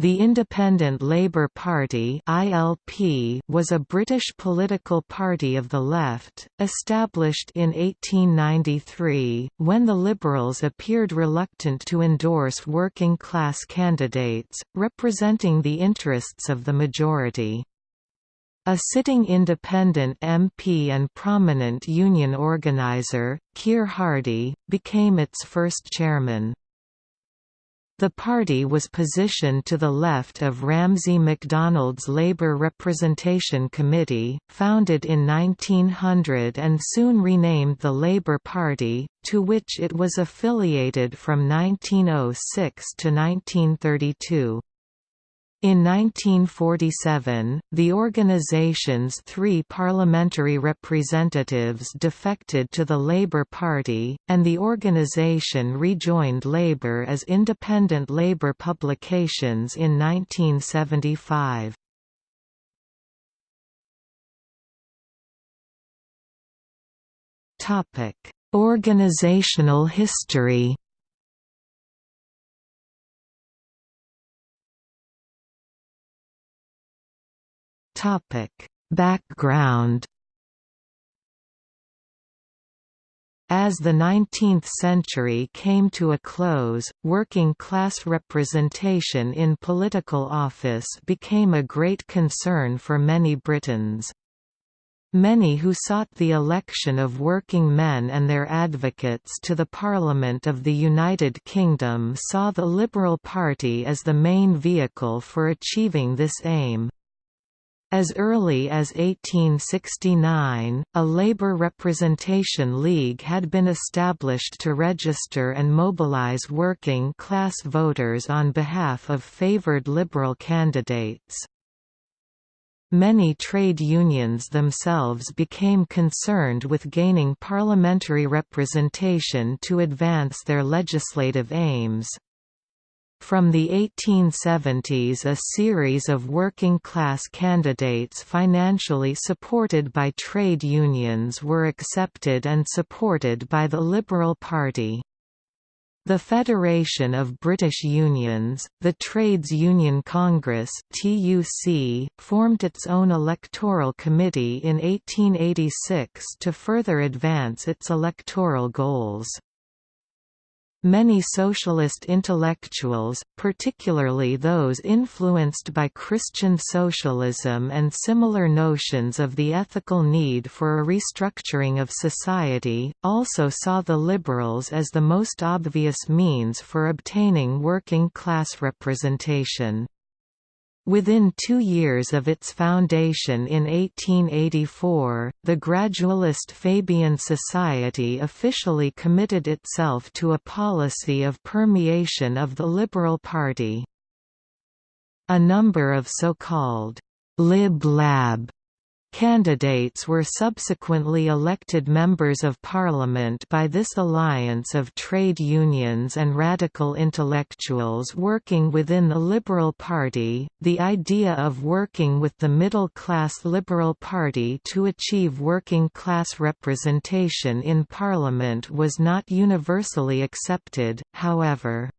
The Independent Labour Party (ILP) was a British political party of the left, established in 1893, when the Liberals appeared reluctant to endorse working-class candidates, representing the interests of the majority. A sitting independent MP and prominent union organiser, Keir Hardie, became its first chairman. The party was positioned to the left of Ramsay MacDonald's Labour Representation Committee, founded in 1900 and soon renamed the Labour Party, to which it was affiliated from 1906 to 1932. In 1947, the organization's three parliamentary representatives defected to the Labour Party, and the organization rejoined Labour as Independent Labour Publications in 1975. Organizational history Topic: Background As the 19th century came to a close, working-class representation in political office became a great concern for many Britons. Many who sought the election of working men and their advocates to the Parliament of the United Kingdom saw the Liberal Party as the main vehicle for achieving this aim. As early as 1869, a Labour Representation League had been established to register and mobilise working-class voters on behalf of favoured Liberal candidates. Many trade unions themselves became concerned with gaining parliamentary representation to advance their legislative aims. From the 1870s a series of working-class candidates financially supported by trade unions were accepted and supported by the Liberal Party. The Federation of British Unions, the Trades Union Congress (TUC), formed its own electoral committee in 1886 to further advance its electoral goals. Many socialist intellectuals, particularly those influenced by Christian socialism and similar notions of the ethical need for a restructuring of society, also saw the liberals as the most obvious means for obtaining working class representation. Within two years of its foundation in 1884, the gradualist Fabian Society officially committed itself to a policy of permeation of the Liberal Party. A number of so-called «lib-lab» Candidates were subsequently elected members of parliament by this alliance of trade unions and radical intellectuals working within the Liberal Party. The idea of working with the middle class Liberal Party to achieve working class representation in parliament was not universally accepted, however.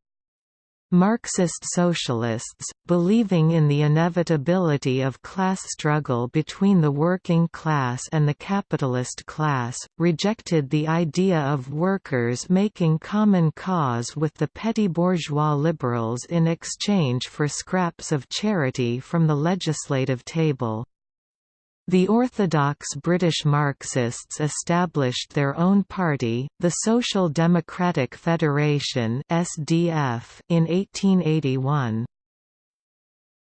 Marxist socialists, believing in the inevitability of class struggle between the working class and the capitalist class, rejected the idea of workers making common cause with the petty bourgeois liberals in exchange for scraps of charity from the legislative table. The orthodox British Marxists established their own party, the Social Democratic Federation (SDF), in 1881.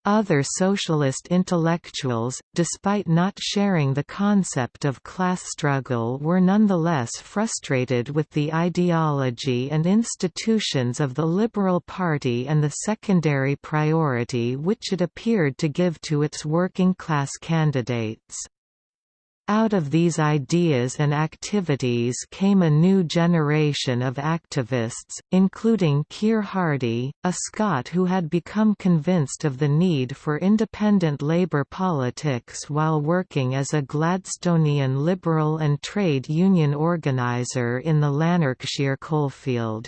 Other socialist intellectuals, despite not sharing the concept of class struggle were nonetheless frustrated with the ideology and institutions of the Liberal Party and the secondary priority which it appeared to give to its working-class candidates. Out of these ideas and activities came a new generation of activists, including Keir Hardie, a Scot who had become convinced of the need for independent labour politics while working as a Gladstonian liberal and trade union organiser in the Lanarkshire coalfield.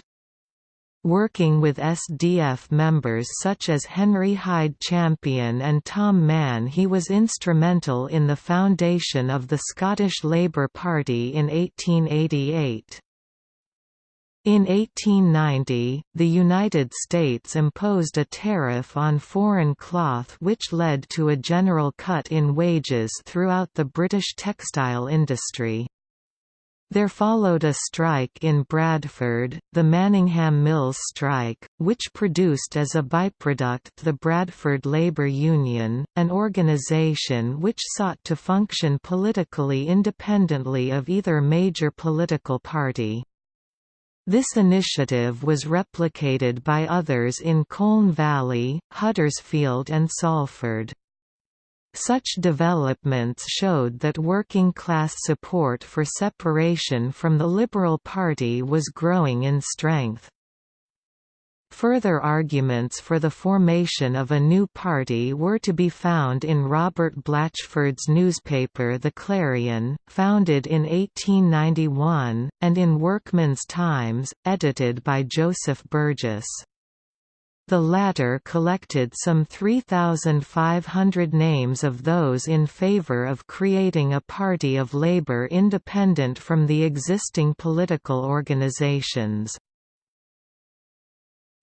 Working with SDF members such as Henry Hyde Champion and Tom Mann he was instrumental in the foundation of the Scottish Labour Party in 1888. In 1890, the United States imposed a tariff on foreign cloth which led to a general cut in wages throughout the British textile industry. There followed a strike in Bradford, the Manningham Mills strike, which produced as a byproduct the Bradford Labour Union, an organisation which sought to function politically independently of either major political party. This initiative was replicated by others in Colne Valley, Huddersfield and Salford. Such developments showed that working-class support for separation from the Liberal Party was growing in strength. Further arguments for the formation of a new party were to be found in Robert Blatchford's newspaper The Clarion, founded in 1891, and in Workman's Times, edited by Joseph Burgess. The latter collected some 3,500 names of those in favour of creating a party of labour independent from the existing political organisations.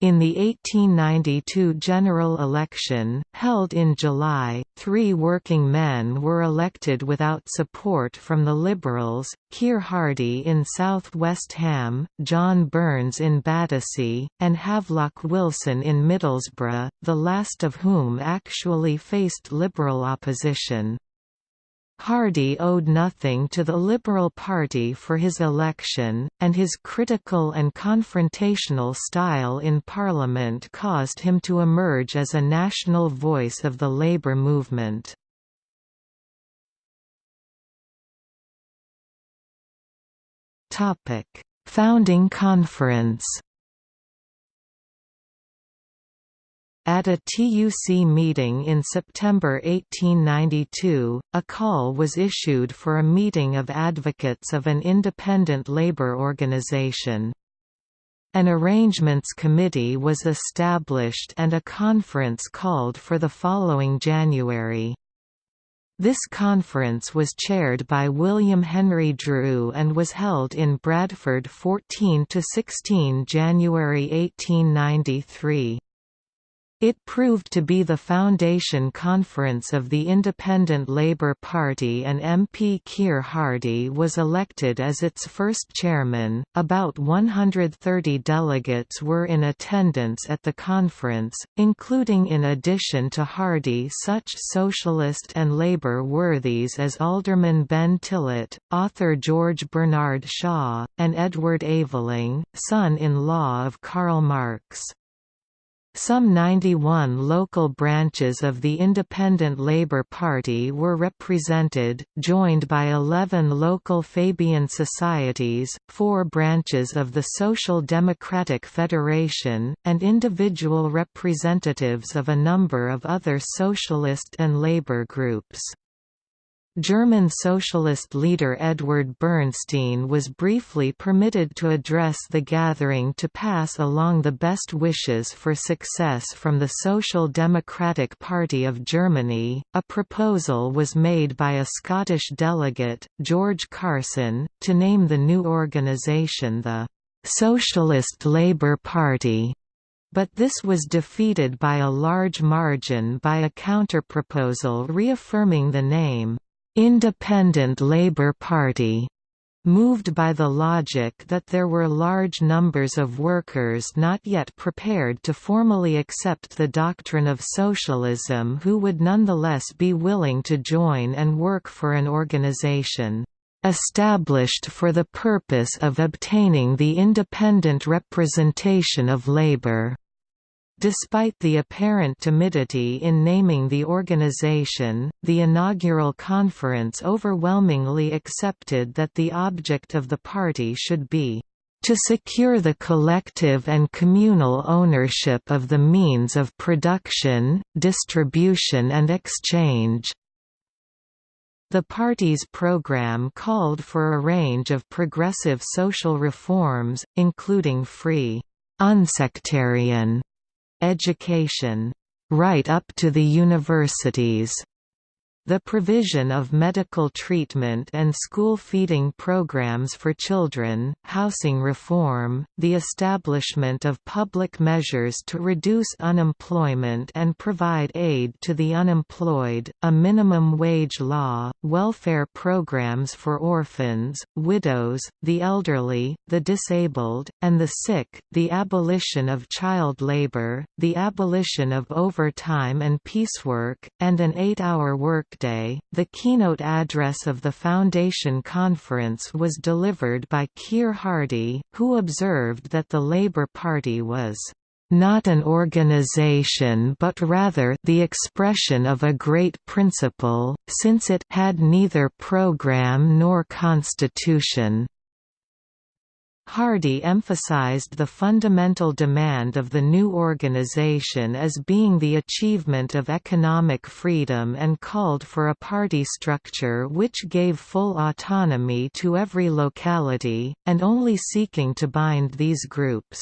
In the 1892 general election, held in July, three working men were elected without support from the Liberals, Keir Hardie in South West Ham, John Burns in Battersea, and Havelock Wilson in Middlesbrough, the last of whom actually faced Liberal opposition. Hardie owed nothing to the Liberal Party for his election, and his critical and confrontational style in Parliament caused him to emerge as a national voice of the labour movement. Founding Conference At a TUC meeting in September 1892, a call was issued for a meeting of advocates of an independent labour organisation. An arrangements committee was established and a conference called for the following January. This conference was chaired by William Henry Drew and was held in Bradford 14–16 January 1893. It proved to be the foundation conference of the Independent Labour Party and MP Keir Hardie was elected as its first chairman. About 130 delegates were in attendance at the conference, including in addition to Hardie such socialist and Labour worthies as Alderman Ben Tillett, author George Bernard Shaw, and Edward Aveling, son-in-law of Karl Marx. Some 91 local branches of the Independent Labour Party were represented, joined by 11 local Fabian societies, four branches of the Social Democratic Federation, and individual representatives of a number of other socialist and labour groups. German socialist leader Edward Bernstein was briefly permitted to address the gathering to pass along the best wishes for success from the Social Democratic Party of Germany. A proposal was made by a Scottish delegate, George Carson, to name the new organisation the Socialist Labour Party but this was defeated by a large margin by a counterproposal reaffirming the name. Independent Labour Party moved by the logic that there were large numbers of workers not yet prepared to formally accept the doctrine of socialism who would nonetheless be willing to join and work for an organization established for the purpose of obtaining the independent representation of labor. Despite the apparent timidity in naming the organization, the inaugural conference overwhelmingly accepted that the object of the party should be to secure the collective and communal ownership of the means of production, distribution and exchange. The party's program called for a range of progressive social reforms, including free unsectarian education right up to the universities the provision of medical treatment and school feeding programs for children, housing reform, the establishment of public measures to reduce unemployment and provide aid to the unemployed, a minimum wage law, welfare programs for orphans, widows, the elderly, the disabled, and the sick, the abolition of child labor, the abolition of overtime and piecework, and an eight-hour work Day, the keynote address of the Foundation Conference was delivered by Keir Hardie, who observed that the Labour Party was not an organization but rather the expression of a great principle, since it had neither program nor constitution. Hardie emphasized the fundamental demand of the new organization as being the achievement of economic freedom and called for a party structure which gave full autonomy to every locality, and only seeking to bind these groups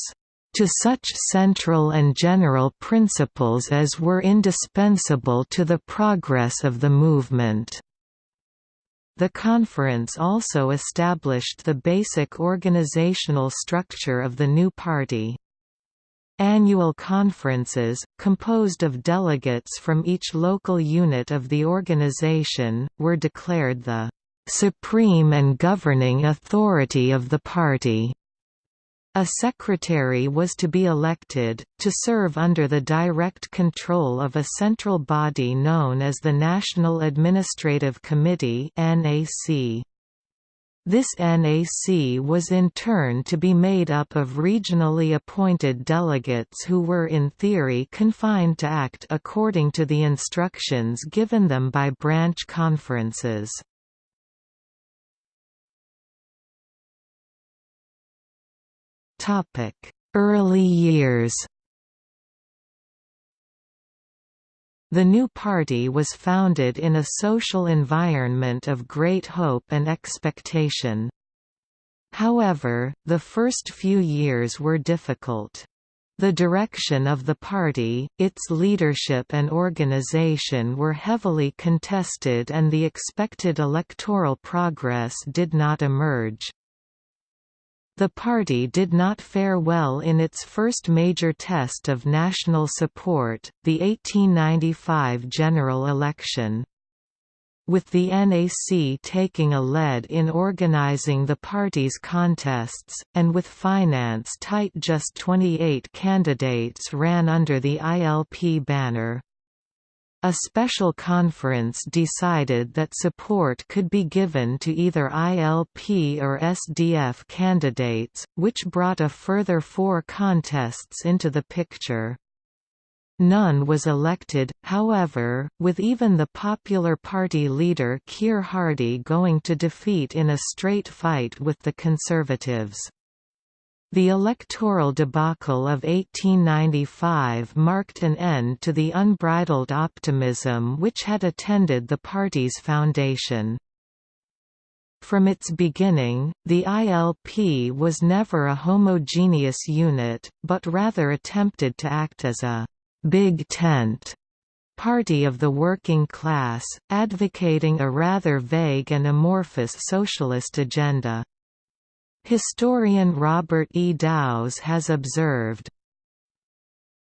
to such central and general principles as were indispensable to the progress of the movement. The conference also established the basic organizational structure of the new party. Annual conferences, composed of delegates from each local unit of the organization, were declared the "...supreme and governing authority of the party." A secretary was to be elected, to serve under the direct control of a central body known as the National Administrative Committee This NAC was in turn to be made up of regionally appointed delegates who were in theory confined to act according to the instructions given them by branch conferences. Early years The new party was founded in a social environment of great hope and expectation. However, the first few years were difficult. The direction of the party, its leadership and organization were heavily contested and the expected electoral progress did not emerge. The party did not fare well in its first major test of national support, the 1895 general election. With the NAC taking a lead in organizing the party's contests, and with finance tight just 28 candidates ran under the ILP banner, a special conference decided that support could be given to either ILP or SDF candidates, which brought a further four contests into the picture. None was elected, however, with even the Popular Party leader Keir Hardie going to defeat in a straight fight with the Conservatives. The electoral debacle of 1895 marked an end to the unbridled optimism which had attended the party's foundation. From its beginning, the ILP was never a homogeneous unit, but rather attempted to act as a «big tent» party of the working class, advocating a rather vague and amorphous socialist agenda. Historian Robert E. Dowse has observed,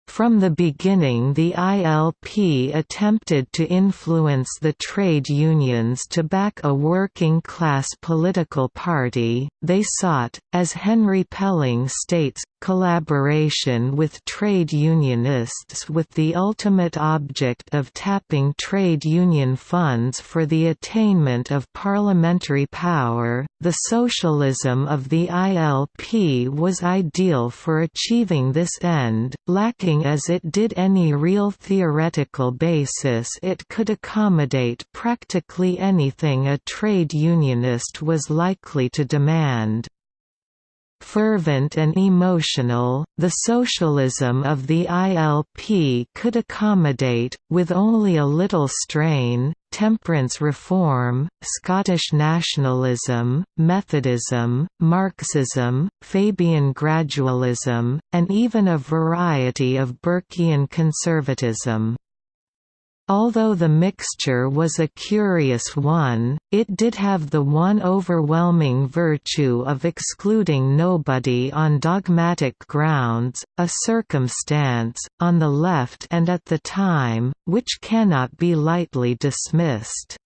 from the beginning the ILP attempted to influence the trade unions to back a working-class political party, they sought, as Henry Pelling states, collaboration with trade unionists with the ultimate object of tapping trade union funds for the attainment of parliamentary power. The socialism of the ILP was ideal for achieving this end, lacking as it did any real theoretical basis it could accommodate practically anything a trade unionist was likely to demand. Fervent and emotional, the socialism of the ILP could accommodate, with only a little strain, temperance reform, Scottish nationalism, Methodism, Marxism, Fabian gradualism, and even a variety of Burkean conservatism. Although the mixture was a curious one, it did have the one overwhelming virtue of excluding nobody on dogmatic grounds, a circumstance, on the left and at the time, which cannot be lightly dismissed.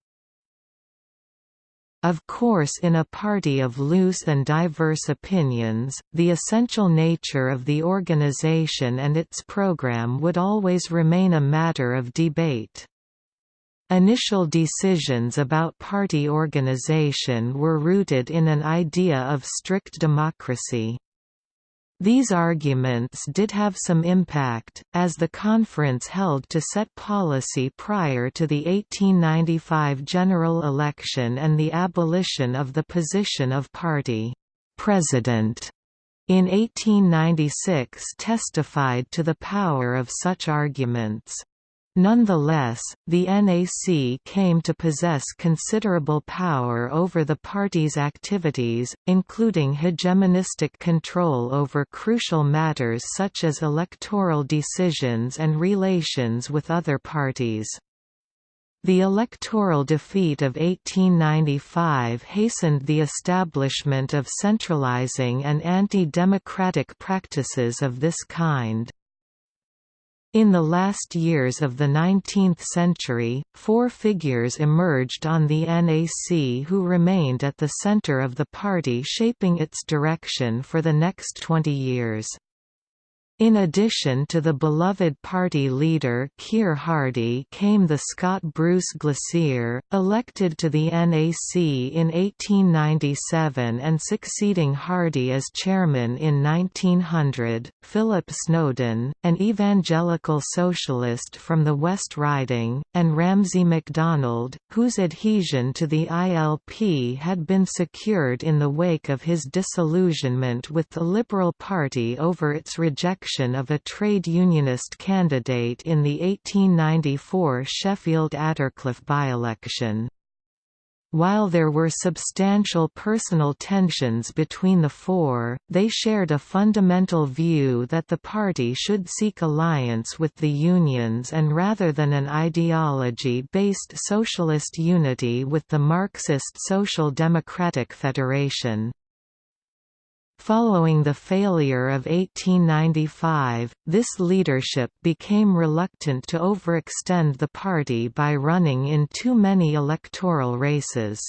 Of course in a party of loose and diverse opinions, the essential nature of the organization and its program would always remain a matter of debate. Initial decisions about party organization were rooted in an idea of strict democracy. These arguments did have some impact, as the conference held to set policy prior to the 1895 general election and the abolition of the position of party president in 1896 testified to the power of such arguments. Nonetheless, the NAC came to possess considerable power over the party's activities, including hegemonistic control over crucial matters such as electoral decisions and relations with other parties. The electoral defeat of 1895 hastened the establishment of centralizing and anti-democratic practices of this kind. In the last years of the 19th century, four figures emerged on the NAC who remained at the center of the party shaping its direction for the next 20 years. In addition to the beloved party leader Keir Hardie came the Scot Bruce Glasier, elected to the NAC in 1897 and succeeding Hardie as chairman in 1900, Philip Snowden, an evangelical socialist from the West Riding, and Ramsay MacDonald, whose adhesion to the ILP had been secured in the wake of his disillusionment with the Liberal Party over its rejection election of a trade unionist candidate in the 1894 Sheffield Attercliffe by-election. While there were substantial personal tensions between the four, they shared a fundamental view that the party should seek alliance with the unions and rather than an ideology-based socialist unity with the Marxist Social Democratic Federation. Following the failure of 1895, this leadership became reluctant to overextend the party by running in too many electoral races.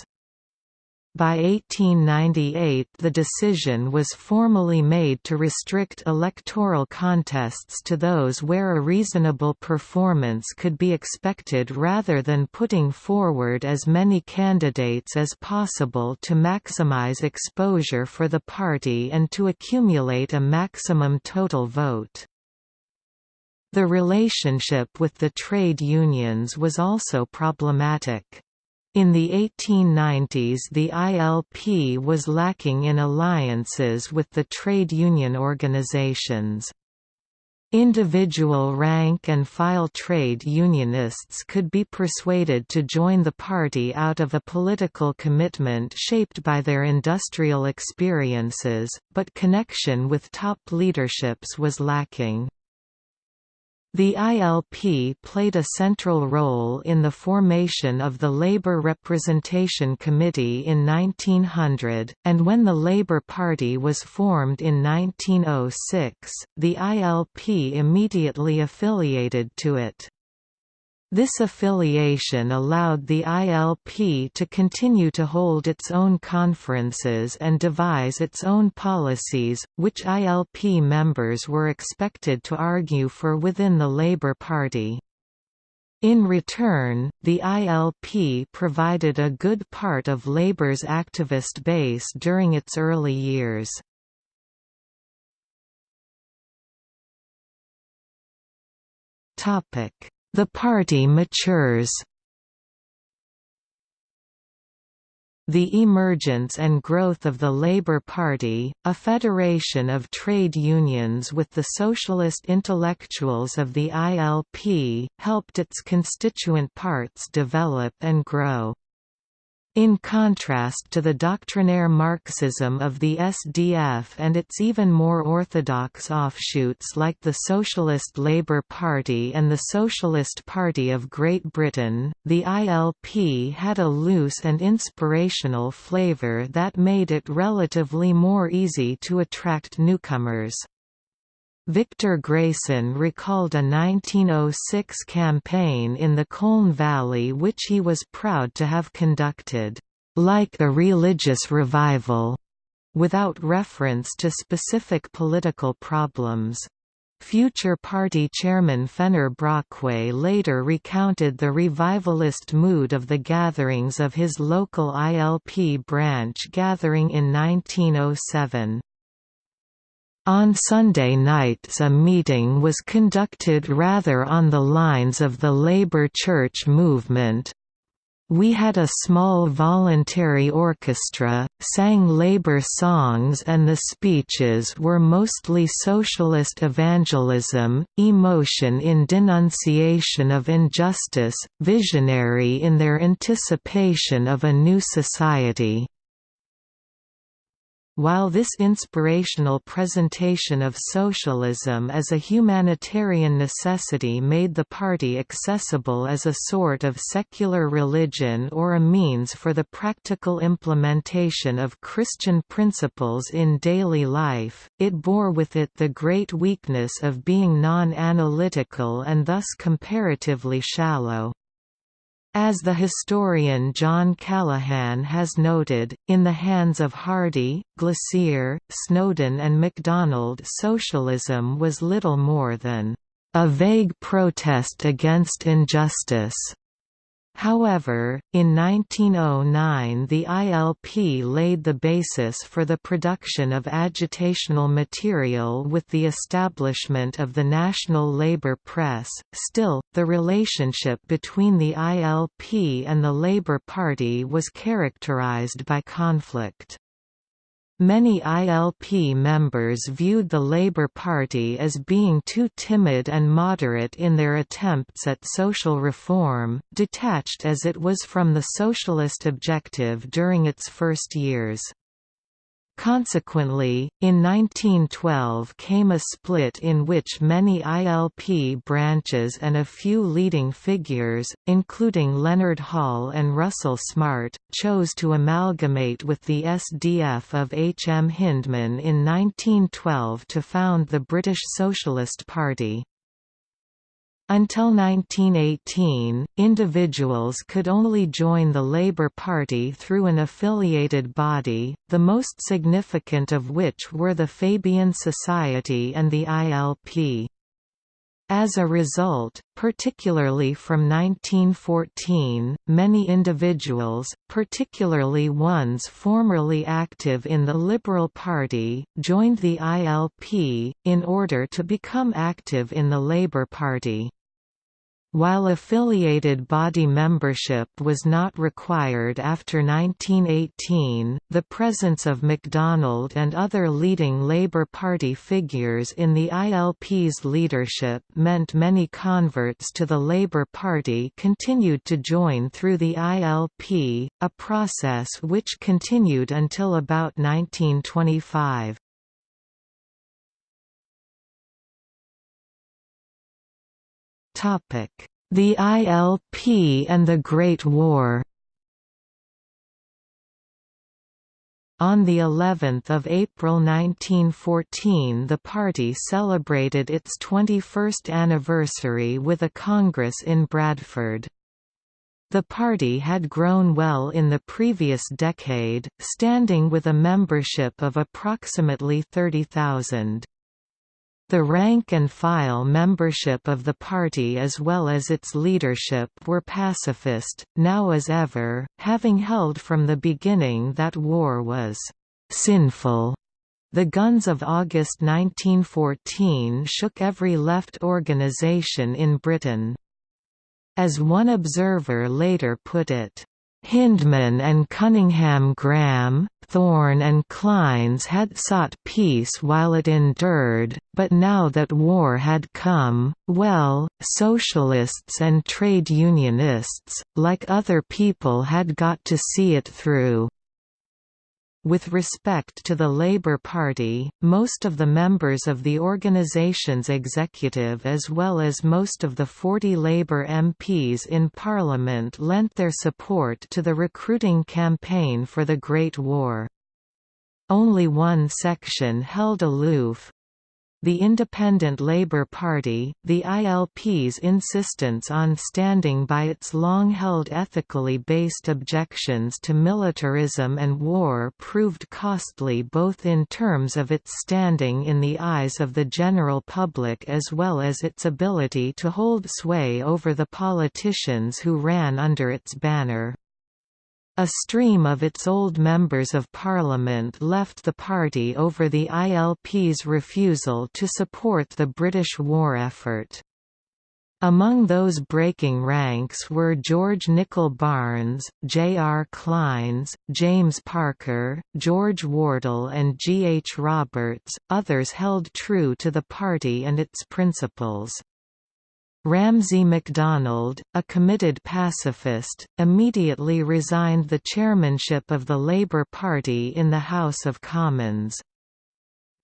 By 1898 the decision was formally made to restrict electoral contests to those where a reasonable performance could be expected rather than putting forward as many candidates as possible to maximize exposure for the party and to accumulate a maximum total vote. The relationship with the trade unions was also problematic. In the 1890s the ILP was lacking in alliances with the trade union organizations. Individual rank-and-file trade unionists could be persuaded to join the party out of a political commitment shaped by their industrial experiences, but connection with top leaderships was lacking. The ILP played a central role in the formation of the Labour Representation Committee in 1900, and when the Labour Party was formed in 1906, the ILP immediately affiliated to it. This affiliation allowed the ILP to continue to hold its own conferences and devise its own policies, which ILP members were expected to argue for within the Labour Party. In return, the ILP provided a good part of Labour's activist base during its early years. Topic the party matures The emergence and growth of the Labour Party, a federation of trade unions with the socialist intellectuals of the ILP, helped its constituent parts develop and grow. In contrast to the doctrinaire Marxism of the SDF and its even more orthodox offshoots like the Socialist Labour Party and the Socialist Party of Great Britain, the ILP had a loose and inspirational flavour that made it relatively more easy to attract newcomers. Victor Grayson recalled a 1906 campaign in the Colne Valley which he was proud to have conducted, "...like a religious revival", without reference to specific political problems. Future party chairman Fenner Brockway later recounted the revivalist mood of the gatherings of his local ILP branch gathering in 1907. On Sunday nights a meeting was conducted rather on the lines of the Labour Church movement. We had a small voluntary orchestra, sang Labour songs and the speeches were mostly socialist evangelism, emotion in denunciation of injustice, visionary in their anticipation of a new society. While this inspirational presentation of socialism as a humanitarian necessity made the party accessible as a sort of secular religion or a means for the practical implementation of Christian principles in daily life, it bore with it the great weakness of being non-analytical and thus comparatively shallow. As the historian John Callaghan has noted, in the hands of Hardie, Glasier, Snowden and MacDonald socialism was little more than a vague protest against injustice. However, in 1909 the ILP laid the basis for the production of agitational material with the establishment of the National Labour Press. Still, the relationship between the ILP and the Labour Party was characterised by conflict. Many ILP members viewed the Labour Party as being too timid and moderate in their attempts at social reform, detached as it was from the socialist objective during its first years. Consequently, in 1912 came a split in which many ILP branches and a few leading figures, including Leonard Hall and Russell Smart, chose to amalgamate with the SDF of H. M. Hyndman in 1912 to found the British Socialist Party. Until 1918, individuals could only join the Labour Party through an affiliated body, the most significant of which were the Fabian Society and the ILP. As a result, particularly from 1914, many individuals, particularly ones formerly active in the Liberal Party, joined the ILP, in order to become active in the Labour Party. While affiliated body membership was not required after 1918, the presence of MacDonald and other leading Labour Party figures in the ILP's leadership meant many converts to the Labour Party continued to join through the ILP, a process which continued until about 1925. The ILP and the Great War On the 11th of April 1914 the party celebrated its 21st anniversary with a congress in Bradford. The party had grown well in the previous decade, standing with a membership of approximately 30,000. The rank-and-file membership of the party as well as its leadership were pacifist, now as ever, having held from the beginning that war was «sinful». The guns of August 1914 shook every left organisation in Britain. As one observer later put it, Hyndman and Cunninghame Graham, Thorne and Clynes had sought peace while it endured, but now that war had come, well, socialists and trade unionists, like other people had got to see it through. With respect to the Labour Party, most of the members of the organisation's executive as well as most of the 40 Labour MPs in Parliament lent their support to the recruiting campaign for the Great War. Only one section held aloof, the Independent Labour Party, the ILP's insistence on standing by its long-held ethically based objections to militarism and war proved costly both in terms of its standing in the eyes of the general public as well as its ability to hold sway over the politicians who ran under its banner. A stream of its old Members of Parliament left the party over the ILP's refusal to support the British war effort. Among those breaking ranks were George Nicoll Barnes, J. R. Clynes, James Parker, George Wardle and G. H. Roberts, others held true to the party and its principles. Ramsay MacDonald, a committed pacifist, immediately resigned the chairmanship of the Labour Party in the House of Commons.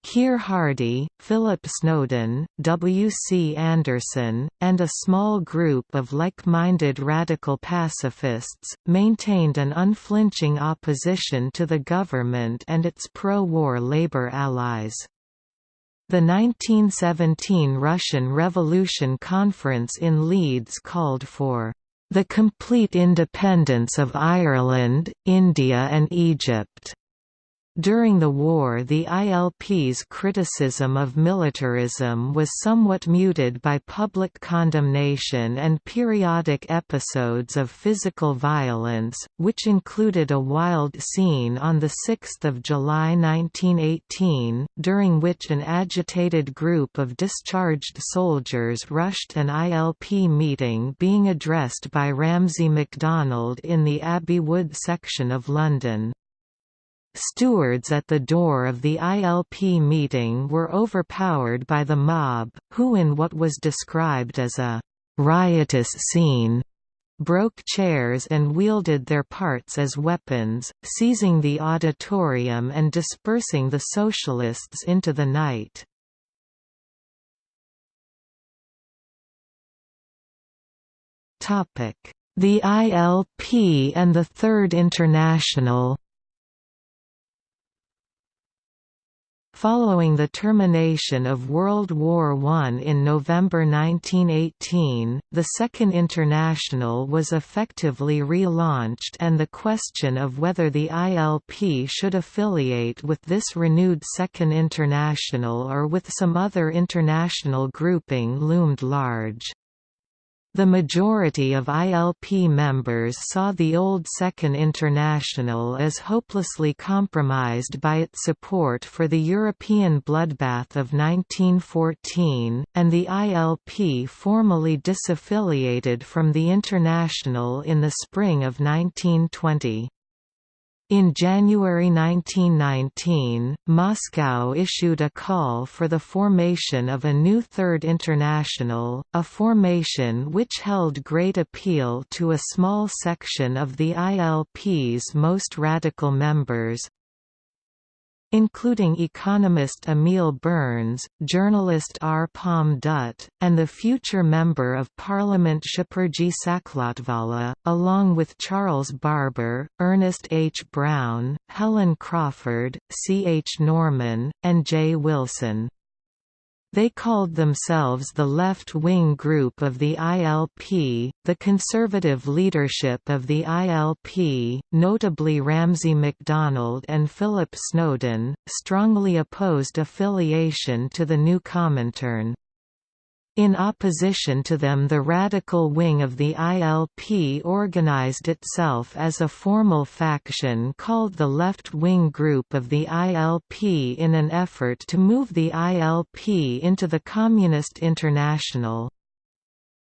Keir Hardie, Philip Snowden, W. C. Anderson, and a small group of like-minded radical pacifists, maintained an unflinching opposition to the government and its pro-war Labour allies. The 1917 Russian Revolution Conference in Leeds called for the complete independence of Ireland, India and Egypt. During the war the ILP's criticism of militarism was somewhat muted by public condemnation and periodic episodes of physical violence, which included a wild scene on 6 July 1918, during which an agitated group of discharged soldiers rushed an ILP meeting being addressed by Ramsay MacDonald in the Abbey Wood section of London. Stewards at the door of the ILP meeting were overpowered by the mob, who in what was described as a «riotous scene» broke chairs and wielded their parts as weapons, seizing the auditorium and dispersing the socialists into the night. The ILP and the Third International Following the termination of World War I in November 1918, the Second International was effectively relaunched and the question of whether the ILP should affiliate with this renewed Second International or with some other international grouping loomed large. The majority of ILP members saw the old Second International as hopelessly compromised by its support for the European bloodbath of 1914, and the ILP formally disaffiliated from the International in the spring of 1920. In January 1919, Moscow issued a call for the formation of a new Third International, a formation which held great appeal to a small section of the ILP's most radical members, including economist Emil Burns, journalist R. Palme Dutt, and the future Member of Parliament Shapurji Saklatvala, along with Charles Barber, Ernest H. Brown, Helen Crawford, C. H. Norman, and J. Wilson. They called themselves the left-wing group of the ILP. The conservative leadership of the ILP, notably Ramsay MacDonald and Philip Snowden, strongly opposed affiliation to the new Comintern. In opposition to them the radical wing of the ILP organized itself as a formal faction called the left-wing group of the ILP in an effort to move the ILP into the Communist International.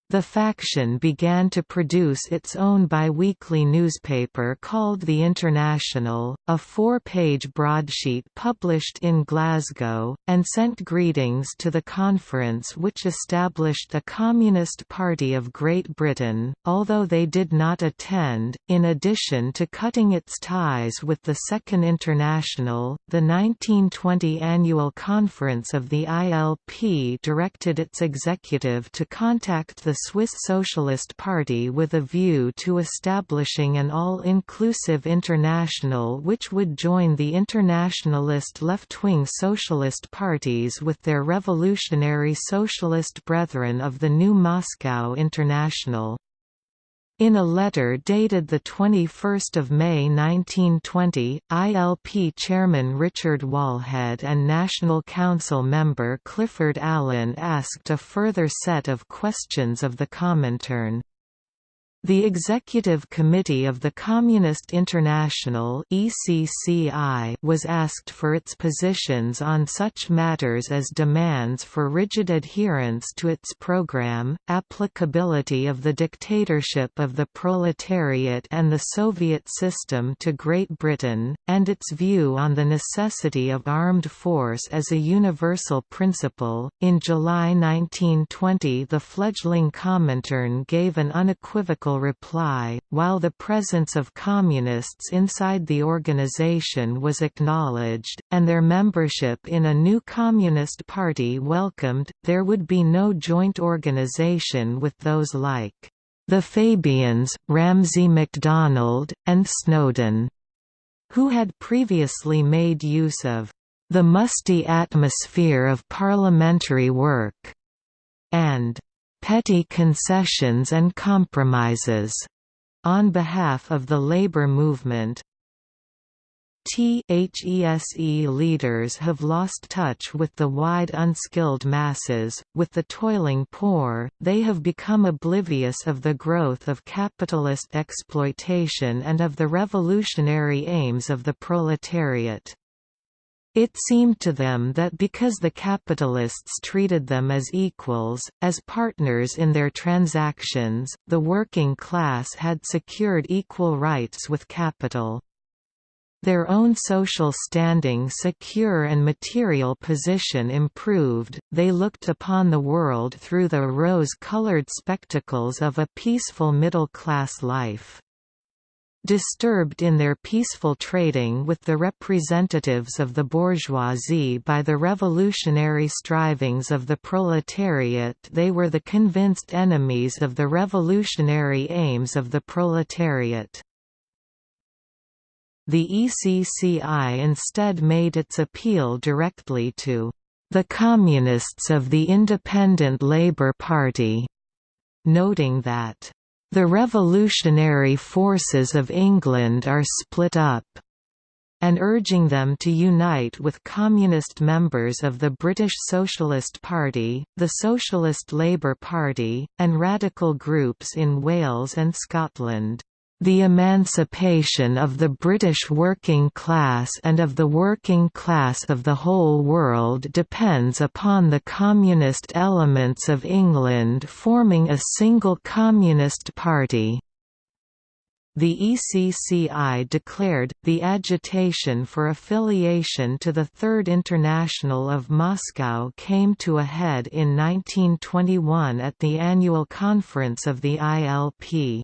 The faction began to produce its own bi-weekly newspaper called The International, a four-page broadsheet published in Glasgow, and sent greetings to the conference which established the Communist Party of Great Britain, although they did not attend. In addition to cutting its ties with the Second International, the 1920 annual conference of the ILP directed its executive to contact the Swiss Socialist Party with a view to establishing an all-inclusive international which would join the internationalist left-wing socialist parties with their revolutionary socialist brethren of the new Moscow International. In a letter dated 21 May 1920, ILP chairman Richard Wallhead and National Council member Clifford Allen asked a further set of questions of the Comintern. The Executive Committee of the Communist International was asked for its positions on such matters as demands for rigid adherence to its program, applicability of the dictatorship of the proletariat and the Soviet system to Great Britain, and its view on the necessity of armed force as a universal principle. In July 1920, the fledgling Comintern gave an unequivocal reply, while the presence of communists inside the organization was acknowledged, and their membership in a new communist party welcomed, there would be no joint organization with those like the Fabians, Ramsay MacDonald, and Snowden, who had previously made use of the musty atmosphere of parliamentary work, and petty concessions and compromises on behalf of the labor movement. THESE leaders have lost touch with the wide unskilled masses, with the toiling poor, they have become oblivious of the growth of capitalist exploitation and of the revolutionary aims of the proletariat. It seemed to them that because the capitalists treated them as equals, as partners in their transactions, the working class had secured equal rights with capital. Their own social standing secure and material position improved, they looked upon the world through the rose-colored spectacles of a peaceful middle-class life disturbed in their peaceful trading with the representatives of the bourgeoisie by the revolutionary strivings of the proletariat they were the convinced enemies of the revolutionary aims of the proletariat. The ECCI instead made its appeal directly to the Communists of the Independent Labour Party, noting that the revolutionary forces of England are split up and urging them to unite with communist members of the British Socialist Party, the Socialist Labour Party, and radical groups in Wales and Scotland. The emancipation of the British working class and of the working class of the whole world depends upon the communist elements of England forming a single communist party. The ECCI declared, the agitation for affiliation to the Third International of Moscow came to a head in 1921 at the annual conference of the ILP.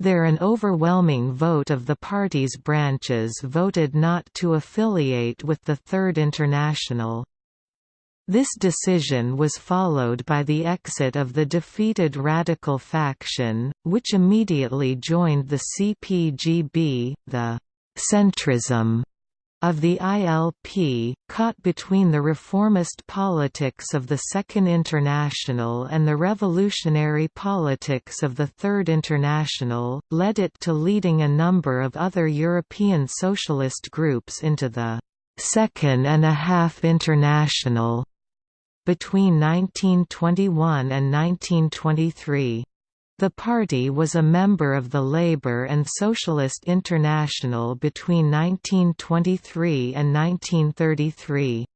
There an overwhelming vote of the party's branches voted not to affiliate with the Third International. This decision was followed by the exit of the defeated radical faction, which immediately joined the CPGB, the «centrism» of the ILP, caught between the reformist politics of the Second International and the revolutionary politics of the Third International, led it to leading a number of other European socialist groups into the Second and a Half International between 1921 and 1923. The party was a member of the Labour and Socialist International between 1923 and 1933.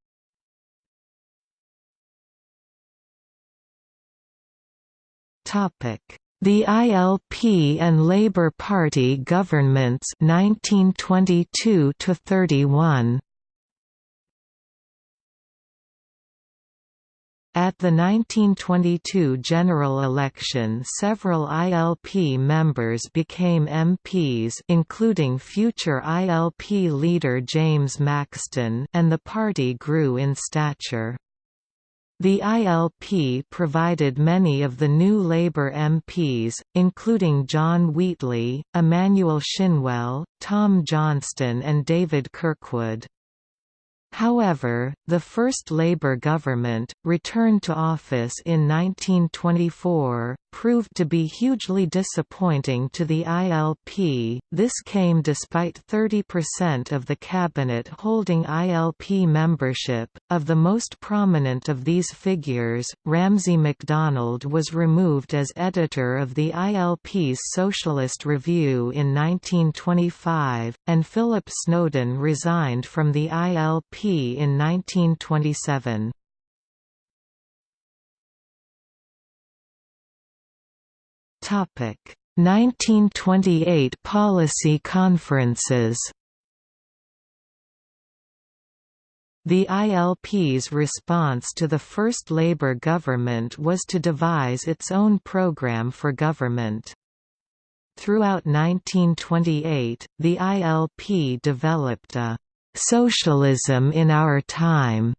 The ILP and Labour Party governments 1922 to 31 At the 1922 general election several ILP members became MPs including future ILP leader James Maxton and the party grew in stature. The ILP provided many of the new Labour MPs, including John Wheatley, Emmanuel Shinwell, Tom Johnston and David Kirkwood. However, the first Labour government, returned to office in 1924, proved to be hugely disappointing to the ILP. This came despite 30% of the cabinet holding ILP membership. Of the most prominent of these figures, Ramsay MacDonald was removed as editor of the ILP's Socialist Review in 1925, and Philip Snowden resigned from the ILP in 1927. Topic 1928 policy conferences The ILP's response to the first Labour government was to devise its own programme for government. Throughout 1928, the ILP developed a "'Socialism in Our Time'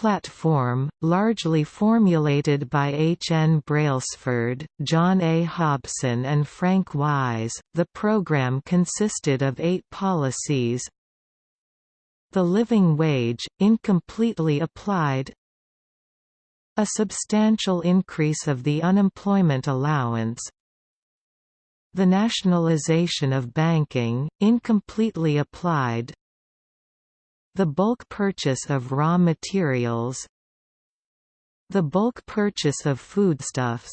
platform, largely formulated by H. N. Brailsford, John A. Hobson and Frank Wise. The program consisted of eight policies The living wage, incompletely applied A substantial increase of the unemployment allowance The nationalization of banking, incompletely applied the bulk purchase of raw materials The bulk purchase of foodstuffs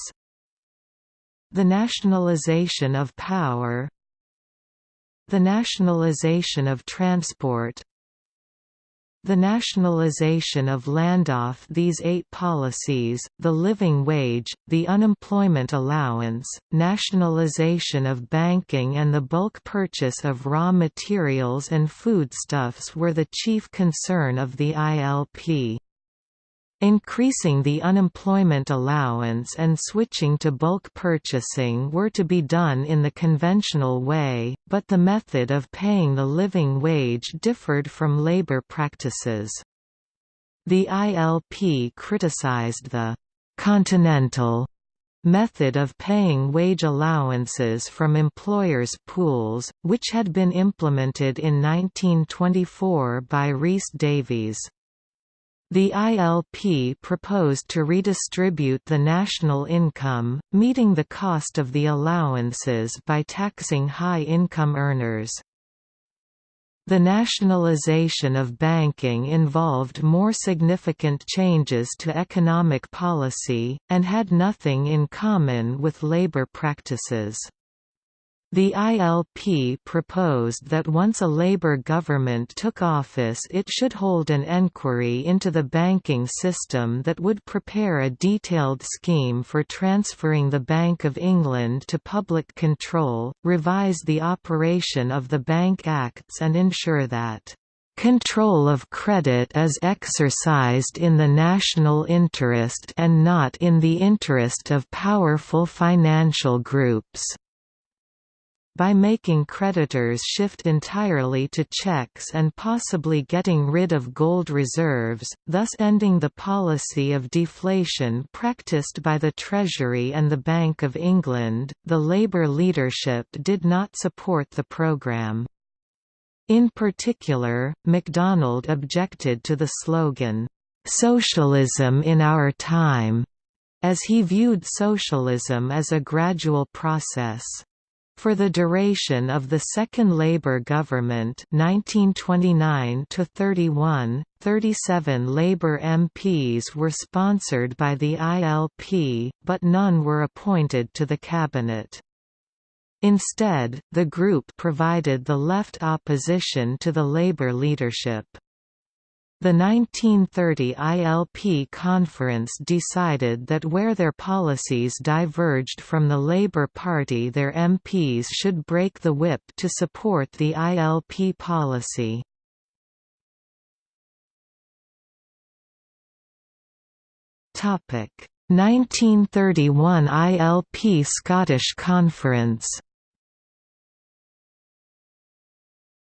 The nationalization of power The nationalization of transport the nationalization of Landoff these eight policies, the living wage, the unemployment allowance, nationalization of banking and the bulk purchase of raw materials and foodstuffs were the chief concern of the ILP. Increasing the unemployment allowance and switching to bulk purchasing were to be done in the conventional way, but the method of paying the living wage differed from labor practices. The ILP criticized the «continental» method of paying wage allowances from employers' pools, which had been implemented in 1924 by Rhys Davies. The ILP proposed to redistribute the national income, meeting the cost of the allowances by taxing high-income earners. The nationalization of banking involved more significant changes to economic policy, and had nothing in common with labor practices. The ILP proposed that once a Labour government took office it should hold an enquiry into the banking system that would prepare a detailed scheme for transferring the Bank of England to public control, revise the operation of the Bank Acts and ensure that Control of credit is exercised in the national interest and not in the interest of powerful financial groups by making creditors shift entirely to checks and possibly getting rid of gold reserves, thus ending the policy of deflation practiced by the Treasury and the Bank of England. The Labour leadership did not support the programme. In particular, MacDonald objected to the slogan, "'Socialism in Our Time' as he viewed socialism as a gradual process. For the duration of the second Labour government 1929 31, 37 Labour MPs were sponsored by the ILP, but none were appointed to the cabinet. Instead, the group provided the left opposition to the Labour leadership. The 1930 ILP conference decided that where their policies diverged from the Labour Party their MPs should break the whip to support the ILP policy. Topic 1931 ILP Scottish Conference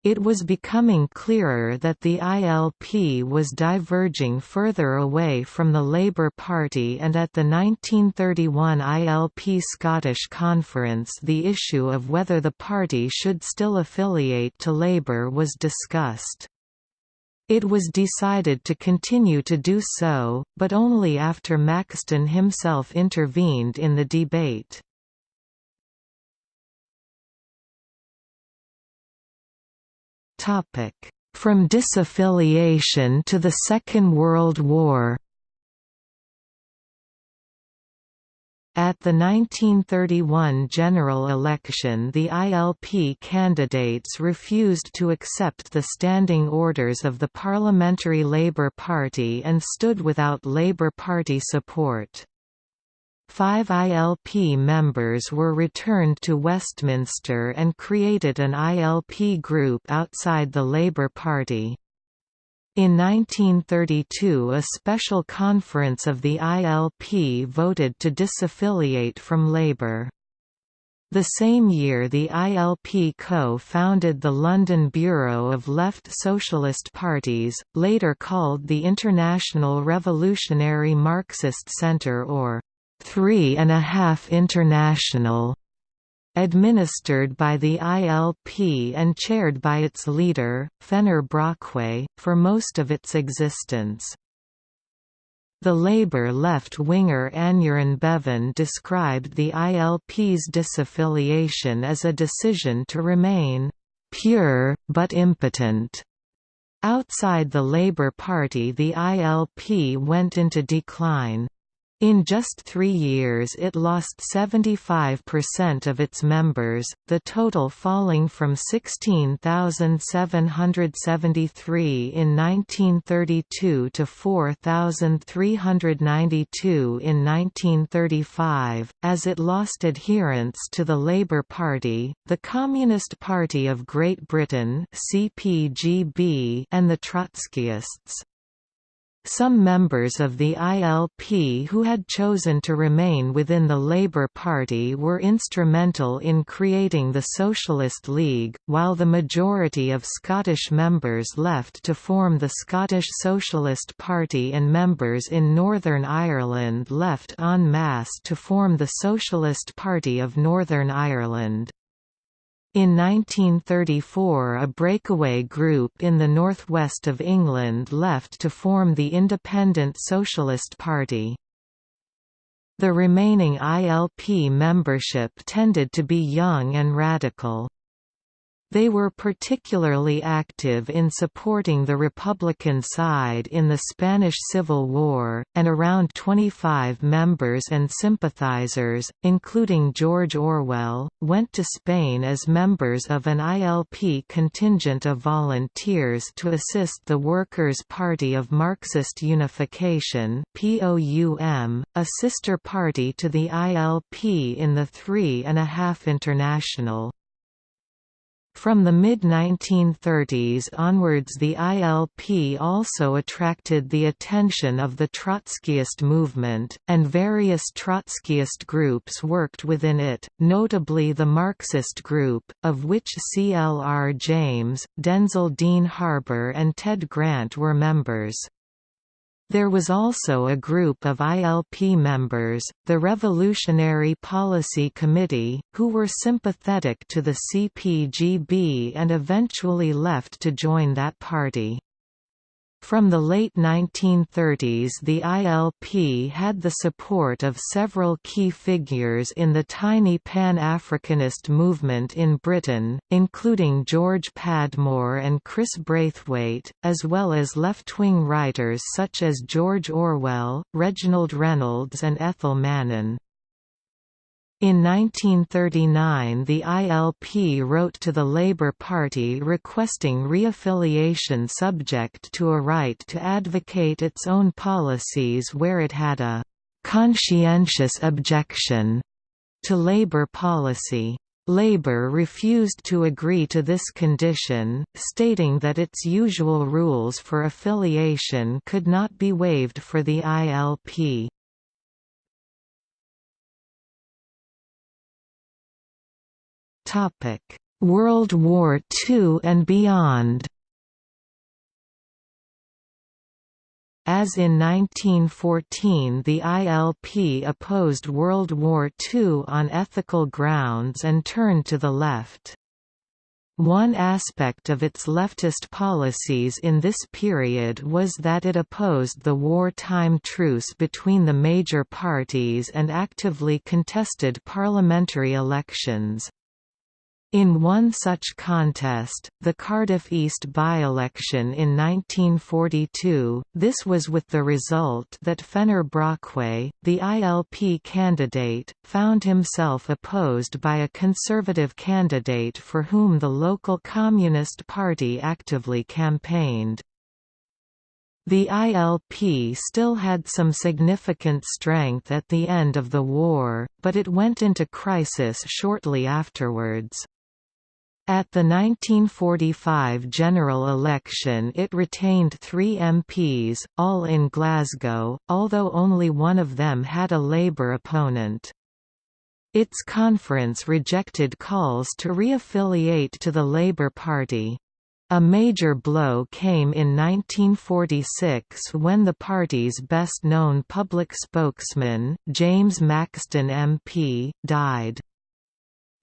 It was becoming clearer that the ILP was diverging further away from the Labour Party and at the 1931 ILP Scottish Conference the issue of whether the party should still affiliate to Labour was discussed. It was decided to continue to do so, but only after Maxton himself intervened in the debate. From disaffiliation to the Second World War At the 1931 general election the ILP candidates refused to accept the standing orders of the Parliamentary Labour Party and stood without Labour Party support. Five ILP members were returned to Westminster and created an ILP group outside the Labour Party. In 1932 a special conference of the ILP voted to disaffiliate from Labour. The same year the ILP co-founded the London Bureau of Left Socialist Parties, later called the International Revolutionary Marxist Centre or Three and a Half International, administered by the ILP and chaired by its leader, Fenner Brockway, for most of its existence. The Labour left-winger Aneurin Bevan described the ILP's disaffiliation as a decision to remain «pure, but impotent». Outside the Labour Party the ILP went into decline. In just three years it lost 75% of its members, the total falling from 16,773 in 1932 to 4,392 in 1935. As it lost adherents to the Labour Party, the Communist Party of Great Britain and the Trotskyists. Some members of the ILP who had chosen to remain within the Labour Party were instrumental in creating the Socialist League, while the majority of Scottish members left to form the Scottish Socialist Party and members in Northern Ireland left en masse to form the Socialist Party of Northern Ireland. In 1934 a breakaway group in the northwest of England left to form the Independent Socialist Party. The remaining ILP membership tended to be young and radical. They were particularly active in supporting the Republican side in the Spanish Civil War, and around 25 members and sympathizers, including George Orwell, went to Spain as members of an ILP contingent of volunteers to assist the Workers' Party of Marxist Unification a sister party to the ILP in the Three and a Half International. From the mid-1930s onwards the ILP also attracted the attention of the Trotskyist movement, and various Trotskyist groups worked within it, notably the Marxist Group, of which C. L. R. James, Denzil Dean Harber and Ted Grant were members. There was also a group of ILP members, the Revolutionary Policy Committee, who were sympathetic to the CPGB and eventually left to join that party. From the late 1930s the ILP had the support of several key figures in the tiny Pan-Africanist movement in Britain, including George Padmore and Chris Braithwaite, as well as left-wing writers such as George Orwell, Reginald Reynolds and Ethel Mannin. In 1939 the ILP wrote to the Labour Party requesting reaffiliation subject to a right to advocate its own policies where it had a «conscientious objection» to Labour policy. Labour refused to agree to this condition, stating that its usual rules for affiliation could not be waived for the ILP. World War II and beyond As in 1914 the ILP opposed World War II on ethical grounds and turned to the left. One aspect of its leftist policies in this period was that it opposed the wartime truce between the major parties and actively contested parliamentary elections. In one such contest, the Cardiff East by-election in 1942, this was with the result that Fenner Brockway, the ILP candidate, found himself opposed by a Conservative candidate for whom the local Communist Party actively campaigned. The ILP still had some significant strength at the end of the war, but it went into crisis shortly afterwards. At the 1945 general election it retained three MPs, all in Glasgow, although only one of them had a Labour opponent. Its conference rejected calls to reaffiliate to the Labour Party. A major blow came in 1946 when the party's best-known public spokesman, James Maxton MP, died.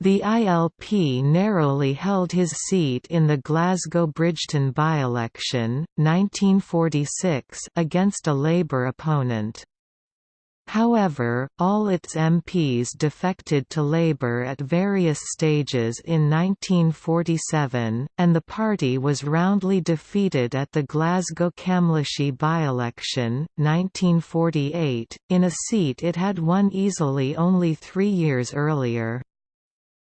The ILP narrowly held his seat in the Glasgow Bridgeton by-election, 1946 against a Labour opponent. However, all its MPs defected to Labour at various stages in 1947, and the party was roundly defeated at the Glasgow Camlachie by-election, 1948, in a seat it had won easily only three years earlier.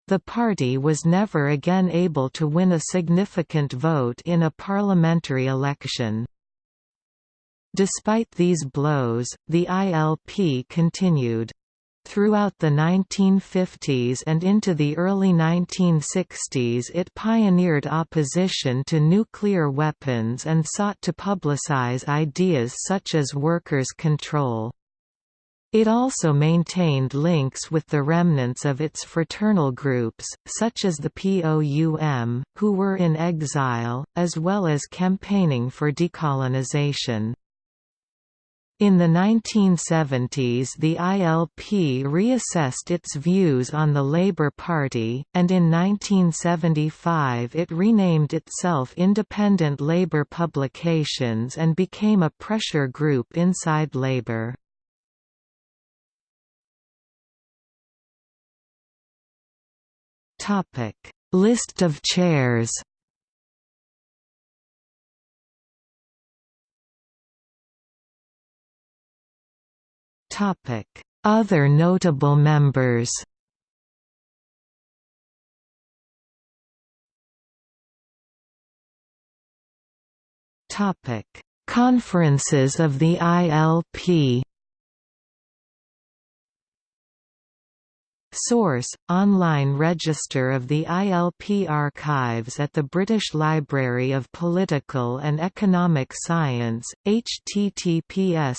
The party was never again able to win a significant vote in a parliamentary election. Despite these blows, the ILP continued. Throughout the 1950s and into the early 1960s it pioneered opposition to nuclear weapons and sought to publicize ideas such as workers' control. It also maintained links with the remnants of its fraternal groups, such as the POUM, who were in exile, as well as campaigning for decolonization. In the 1970s the ILP reassessed its views on the Labour Party, and in 1975 it renamed itself Independent Labour Publications and became a pressure group inside Labour. Topic: List of chairs. Topic: Other notable members. Topic: Conferences of the ILP. Source: Online register of the ILP archives at the British Library of Political and Economic Science, https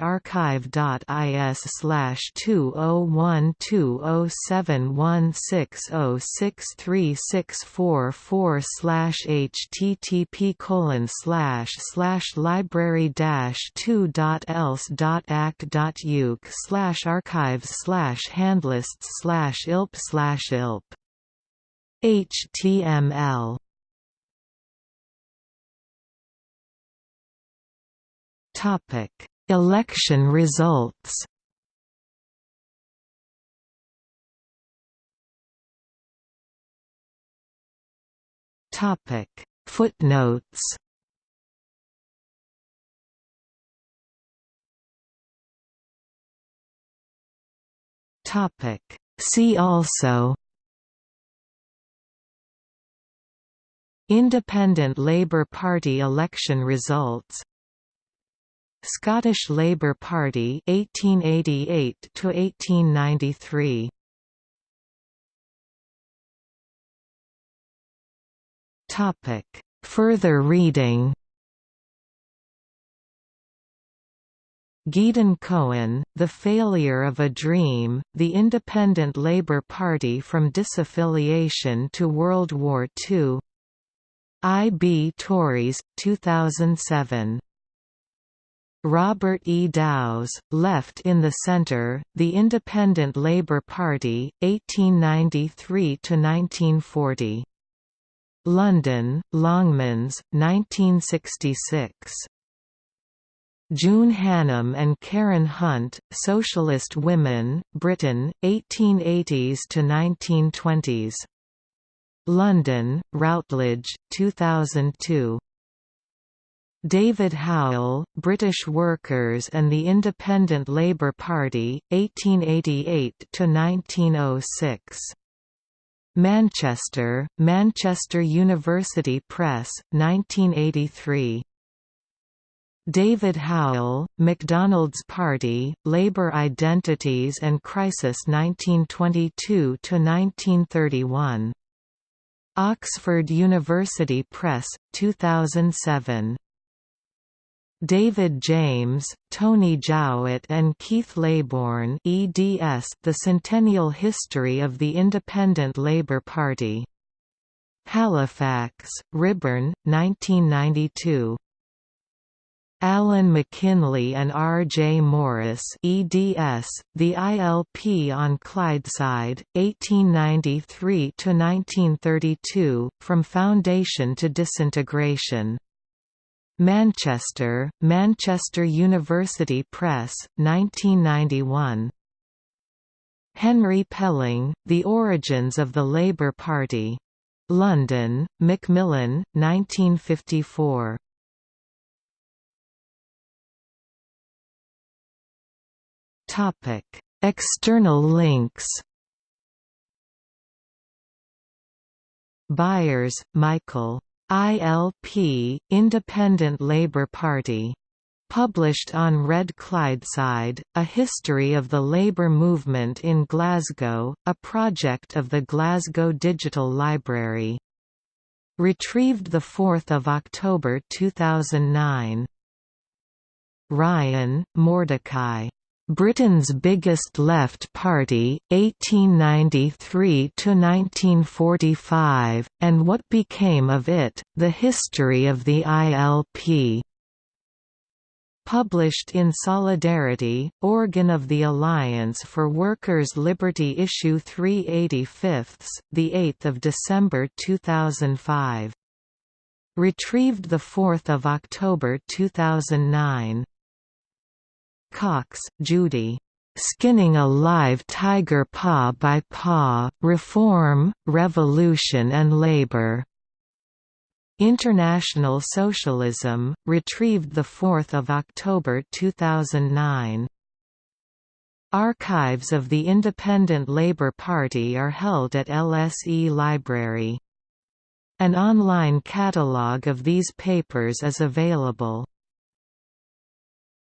archive.is slash 20120716063364 slash http oh oh oh colon slash slash library dash 2.else.ac.uk slash archives slash handlists slash ilp slash ilp. HTML Topic Election results. Topic Footnotes See also Independent Labour Party election results Scottish Labour Party 1888 to 1893 Topic. Further reading Gideon Cohen, The Failure of a Dream, The Independent Labour Party from Disaffiliation to World War II I. B. Tauris, 2007 Robert E. Dowse, Left in the Center, The Independent Labour Party, 1893–1940. London, Longmans, 1966. June Hannam and Karen Hunt, Socialist Women, Britain, 1880s to 1920s. London, Routledge, 2002. David Howell, British Workers and the Independent Labour Party, 1888 to 1906, Manchester, Manchester University Press, 1983. David Howell, MacDonald's Party, Labour Identities and Crisis 1922–1931. Oxford University Press, 2007. David James, Tony Jowitt and Keith Laybourne eds The Centennial History of the Independent Labour Party. Halifax, Ryburn, 1992. Alan McKinlay and R. J. Morris eds, The ILP on Clydeside, 1893–1932, From Foundation to Disintegration. Manchester, Manchester University Press, 1991. Henry Pelling, The Origins of the Labour Party. London, Macmillan, 1954. External links Byers, Michael. ILP, Independent Labour Party. Published on Red Clydeside, A History of the Labour Movement in Glasgow, a project of the Glasgow Digital Library. Retrieved 4 October 2009. Ryan, Mordecai. Britain's biggest left party, 1893–1945, and what became of it, the history of the ILP. Published in Solidarity, organ of the Alliance for Workers' Liberty Issue 385, 8 December 2005. Retrieved 4 October 2009. Cox, Judy. Skinning a Live Tiger Paw by Paw, Reform, Revolution and Labor. International Socialism, retrieved 4 October 2009. Archives of the Independent Labour Party are held at LSE Library. An online catalogue of these papers is available.